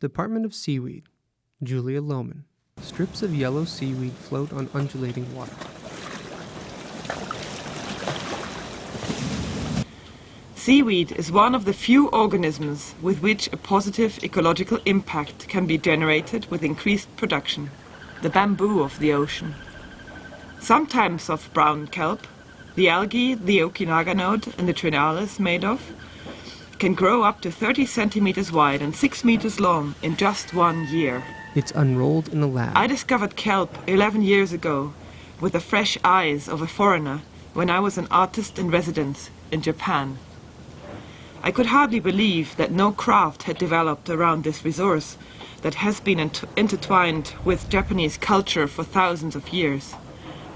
Department of Seaweed, Julia Lohmann. Strips of yellow seaweed float on undulating water. Seaweed is one of the few organisms with which a positive ecological impact can be generated with increased production, the bamboo of the ocean. Sometimes of brown kelp, the algae the Oki Naganode and the Trinalis made of, can grow up to 30 centimeters wide and 6 meters long in just one year. It's unrolled in the lab. I discovered kelp 11 years ago with the fresh eyes of a foreigner when I was an artist in residence in Japan. I could hardly believe that no craft had developed around this resource that has been intertwined with Japanese culture for thousands of years.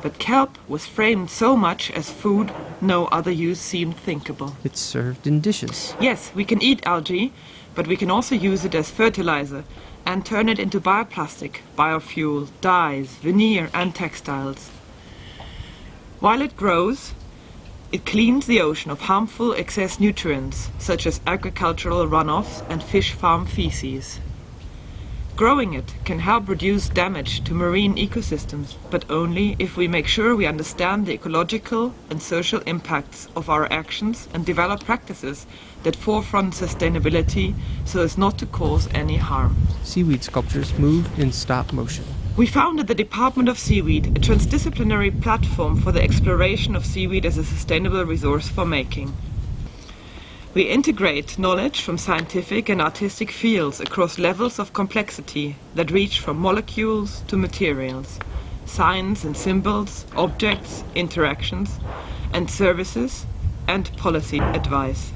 But kelp was framed so much as food, no other use seemed thinkable. It's served in dishes. Yes, we can eat algae, but we can also use it as fertilizer and turn it into bioplastic, biofuel, dyes, veneer and textiles. While it grows, it cleans the ocean of harmful excess nutrients, such as agricultural runoffs and fish farm feces. Growing it can help reduce damage to marine ecosystems, but only if we make sure we understand the ecological and social impacts of our actions and develop practices that forefront sustainability so as not to cause any harm. Seaweed sculptures move in stop motion. We founded the Department of Seaweed, a transdisciplinary platform for the exploration of seaweed as a sustainable resource for making. We integrate knowledge from scientific and artistic fields across levels of complexity that reach from molecules to materials, signs and symbols, objects, interactions, and services, and policy advice.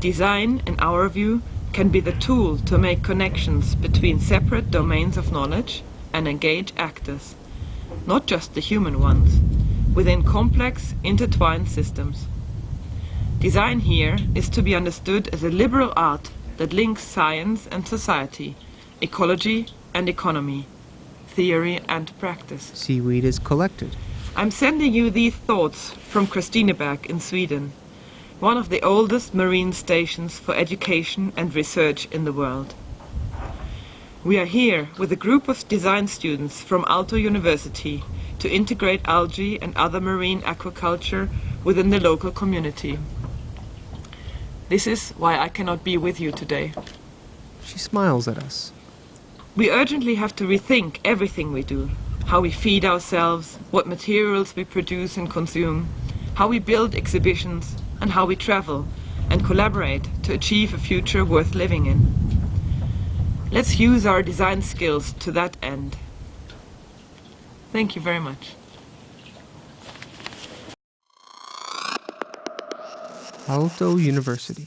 Design, in our view, can be the tool to make connections between separate domains of knowledge and engage actors, not just the human ones, within complex, intertwined systems. Design here is to be understood as a liberal art that links science and society, ecology and economy, theory and practice. Seaweed is collected. I'm sending you these thoughts from Kristineberg in Sweden, one of the oldest marine stations for education and research in the world. We are here with a group of design students from Aalto University to integrate algae and other marine aquaculture within the local community. This is why I cannot be with you today. She smiles at us. We urgently have to rethink everything we do. How we feed ourselves, what materials we produce and consume, how we build exhibitions, and how we travel and collaborate to achieve a future worth living in. Let's use our design skills to that end. Thank you very much. Aalto University.